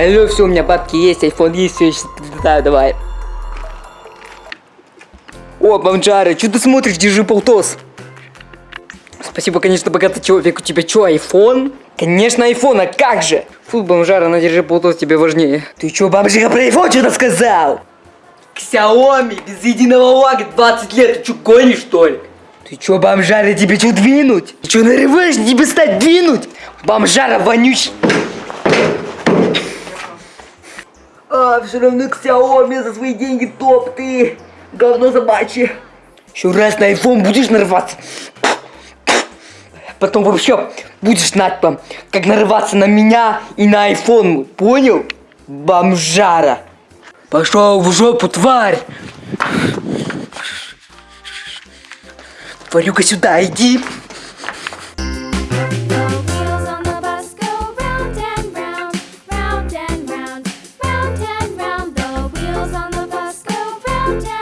Алло, все, у меня бабки есть, айфон есть, все, да, давай. О, бомжары, что ты смотришь, держи полтос. Спасибо, конечно, богатый человек. У тебя что, айфон? Конечно, айфон, а как же? Фу, бомжара, на держи полтос тебе важнее. Ты что, бомжара, про айфон что-то сказал? Xiaomi, без единого лага, 20 лет, ты что, гонишь, что ли? Ты чё, бомжара, тебе что двинуть? Ты чё нарываешь, тебе стать двинуть? Бомжара вонючий. А, все равно Xiaomi за свои деньги топ, ты говно собачье. Еще раз на iPhone будешь нарываться. Потом вообще будешь знать, там, как нарываться на меня и на iPhone, понял? Бомжара. Пошел в жопу, тварь. Тварюка сюда, иди. downtown.